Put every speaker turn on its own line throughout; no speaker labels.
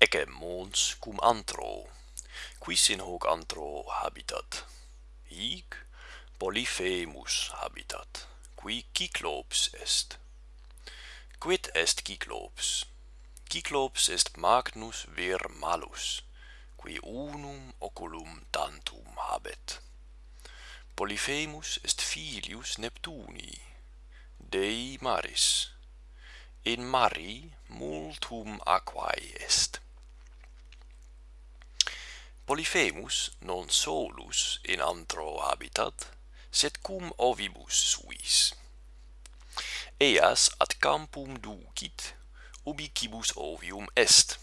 ecce mons cum antro, quis in hoc antro habitat. Hic Polyphemus habitat, qui Cyclops est. Quid est Cyclops? Cyclops est Magnus vir malus, qui unum oculum tantum habet. Polyphemus est filius neptuni Dei Maris. In mari multum aquae est. Polyphemus non solus in antro habitat, sed cum ovibus suis. Eas ad campum ducit, ubi cibus ovium est.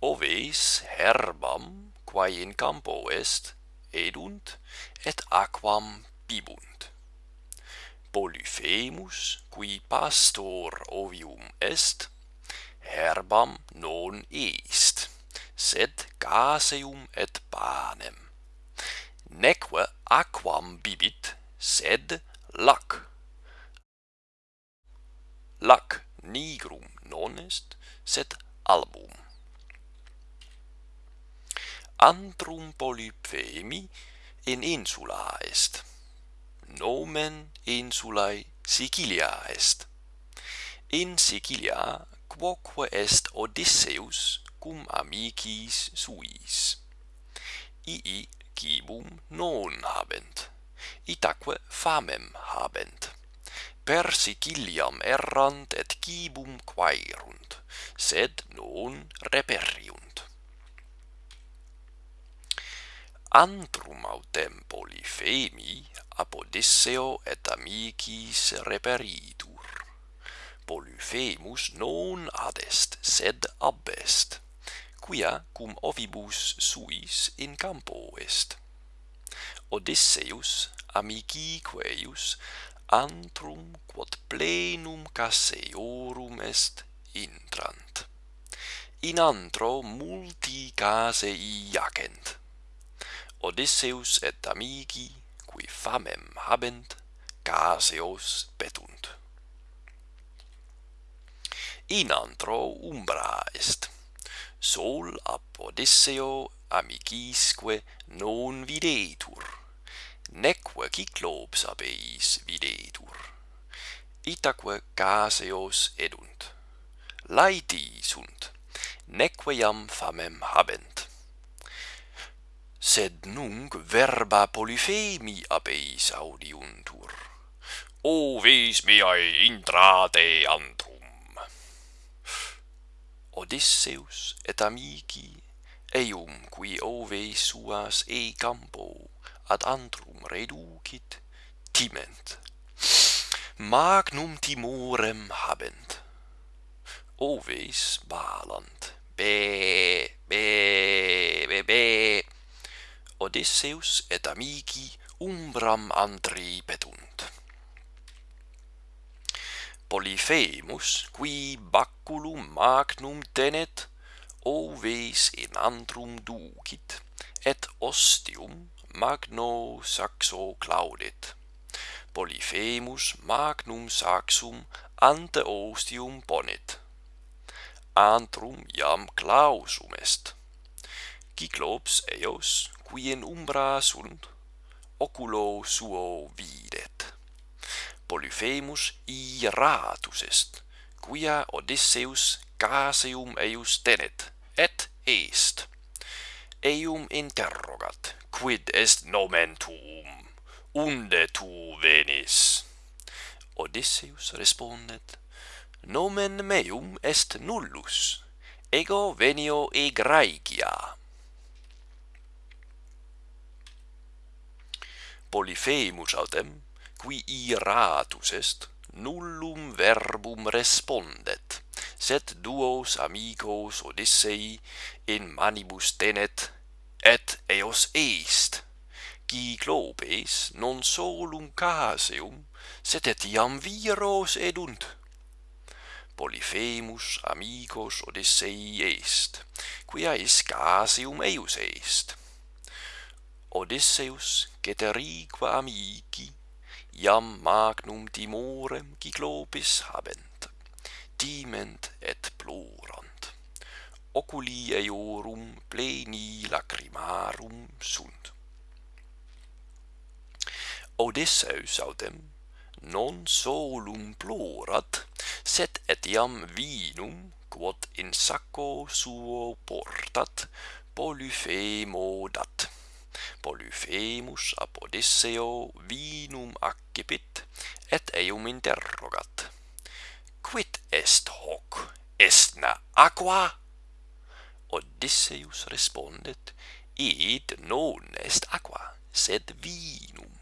Oves herbam, quae in campo est, edunt, et aquam bibunt. Polyphemus, qui pastor ovium est, herbam non est, sed gaseum et panem. Neque aquam bibit, sed lac. Lac nigrum non est, sed album. Antrum polyphemi in insula est. Nomen insulae Sicilia est. In Sicilia quoque est Odysseus cum amicis suis. Ii cibum non habent, itaque famem habent. Persiciliam errant et cibum quaerunt, sed non reperiunt. Antrum autem Polifemi apodisseo et amicis reperitur. Polyphemus non adest, sed abest quia cum ovibus suis in campo est. Odysseus amiciqueius antrum quod plenum caseorum est intrant. In antro multi casei jacent. Odysseus et amici, qui famem habent, caseos petunt. In antro umbra est sol ab Odisseo amicisque non videtur, neque Cyclops ab eis videtur. Itaque caseos edunt, laeti sunt, neque iam famem habent. Sed nunc verba polyphemi ab eis audiuntur. O vis meae intrate ant Odysseus et amici eum qui ove suas e campo ad antrum reducit timent. Magnum timorem habent. Oves balant. Be be be be. Odysseus et amici umbram antri petunt Polyphemus, qui baculum magnum tenet, oves in antrum ducit, et ostium magno saxo claudit. Polyphemus magnum saxum ante ostium ponit. Antrum iam clausum est. Cyclops eos, qui in umbra sunt, oculo suo videt. Polyphemus iratus est, quia Odysseus caseum eius tenet, et est. Eum interrogat, quid est nomen tuum, unde tu venis? Odysseus respondet, nomen meum est nullus, ego venio e Graecia. Polyphemus autem qui iratus est, nullum verbum respondet, sed duos amicos Odissei in manibus tenet, et eos est, qui clopes non solum caseum, sed etiam viros edunt. Polyphemus amicos Odissei est, quia is caseum eius est. Odysseus, Ceterique amici, iam magnum timorem Cyclopis habent, timent et plorant. Oculi eorum pleni lacrimarum sunt. Odysseus autem non solum plorat, sed etiam vinum, quod in sacco suo portat, polyphemo dat. Polyphemus ab Odysseo vinum accipit, et eum interrogat. Quid est hoc? Estna aqua? Odysseus respondet, id non est aqua, sed vinum.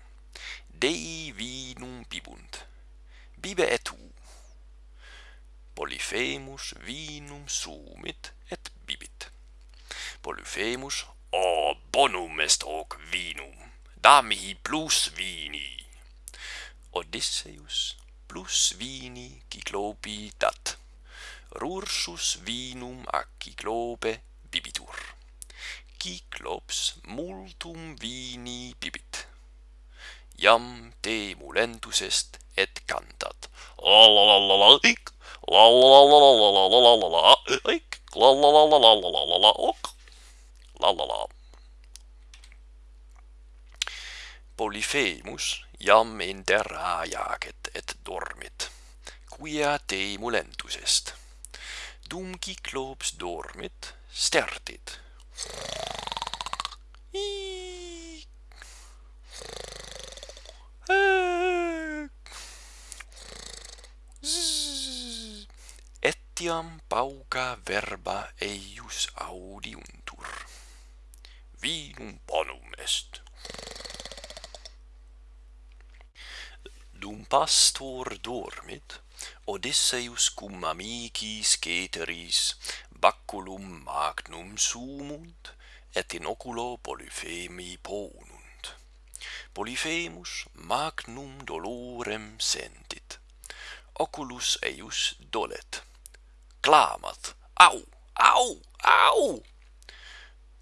Dei vinum bibunt. Bibe et tu. Polyphemus vinum sumit et bibit. Polyphemus ob bonum est hoc vinum, damihi plus vini. Odysseus plus vini Cyclopi dat, rursus vinum a Cyclope bibitur. Cyclops multum vini bibit. Iam te mulentus est et cantat. La la la la la ic, la la la la la la la la la la ic, la la la la la la la la la la la la Polyphemus iam inter jacet et dormit, quia te mulentus est. Dum Cyclops dormit, stertit. Etiam pauca verba eius. pastor dormit, Odysseus cum amicis ceteris baculum magnum sumunt, et in oculo Polyphemi ponunt. Polyphemus magnum dolorem sentit. Oculus eius dolet. Clamat, au, au, au!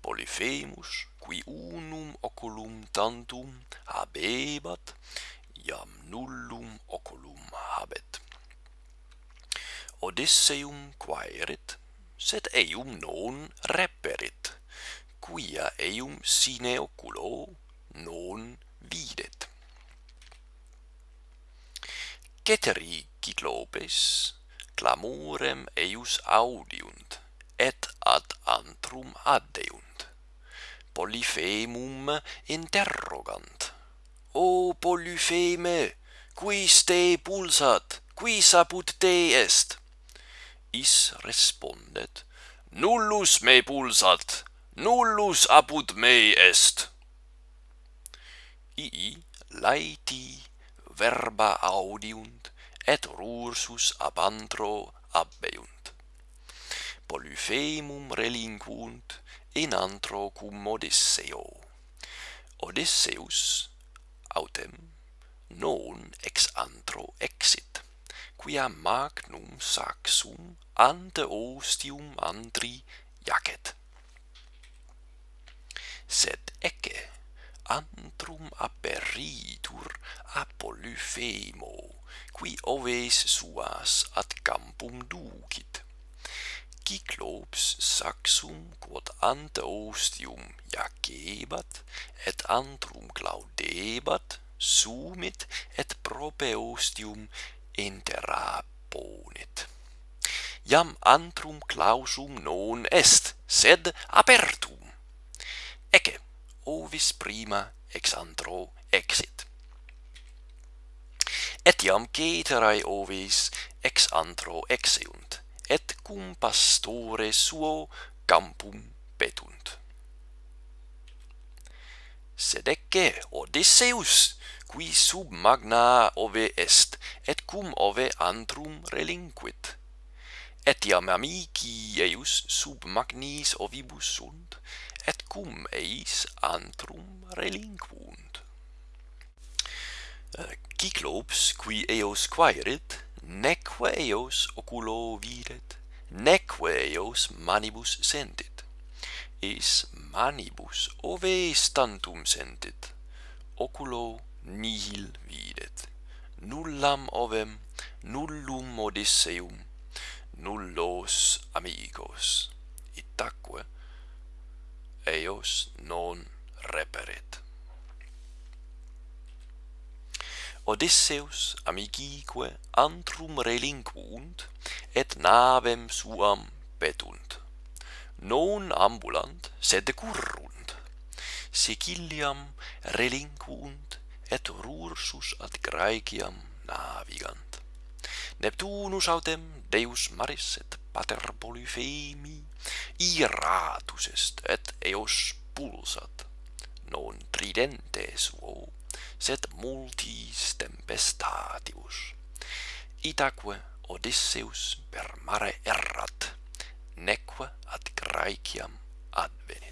Polyphemus, qui unum oculum tantum habebat, iam nullum oculum habet. Odysseum quaerit, sed eum non reperit, quia eum sine oculo non videt. Ceteri Cyclopes clamorem eius audiunt, et ad antrum addeunt. Polyphemum interrogant, O Polypheme, quis te pulsat, quis apud te est? Is respondet, Nullus me pulsat, nullus apud me est. Ii laeti verba audiunt, et rursus ab antro abbeunt. Polyphemum relinquunt in antro cum Odysseo. Odysseus autem non ex antro exit quia magnum saxum ante ostium antri jacet sed ecce antrum aperitur Apollyphemo, qui oves suas ad campum ducit. Cyclops saxum quod ante ostium jacebat et antrum claudebat sumit et prope ostium interaponit. Iam antrum clausum non est sed apertum. Ecce ovis prima ex antro exit. Etiam ceterae ovis ex antro exeunt et cum pastore suo campum petunt. Sed ecce Odysseus, qui sub magna ove est, et cum ove antrum relinquit. Etiam amici eius sub magnis ovibus sunt, et cum eis antrum relinquunt. Eh, Cyclops, qui eos quaerit, neque eos oculo videt, neque eos manibus sentit. Is manibus ove tantum sentit, oculo nihil videt. Nullam ovem, nullum Odysseum, nullos amigos. Itaque eos non reperet. Odysseus amigique antrum relinquunt, et navem suam petunt. Non ambulant, sed currunt. Siciliam relinquunt, et rursus ad Graeciam navigant. Neptunus autem deus maris et pater Polyphemi iratus est et eos pulsat non tridente suo sed multis tempestatibus. Itaque Odysseus per mare errat, neque ad Graeciam advenit.